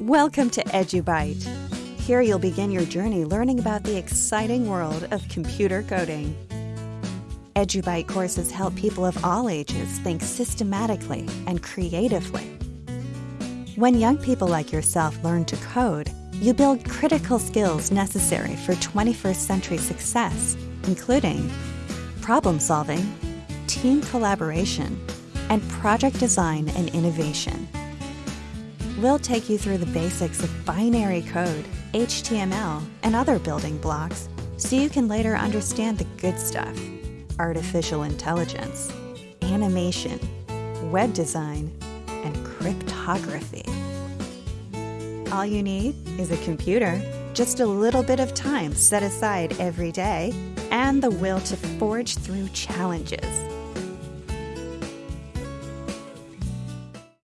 Welcome to EduBite. Here you'll begin your journey learning about the exciting world of computer coding. EduBite courses help people of all ages think systematically and creatively. When young people like yourself learn to code, you build critical skills necessary for 21st century success, including problem solving, team collaboration, and project design and innovation. We'll take you through the basics of binary code, HTML, and other building blocks so you can later understand the good stuff artificial intelligence, animation, web design, and cryptography. All you need is a computer, just a little bit of time set aside every day, and the will to forge through challenges.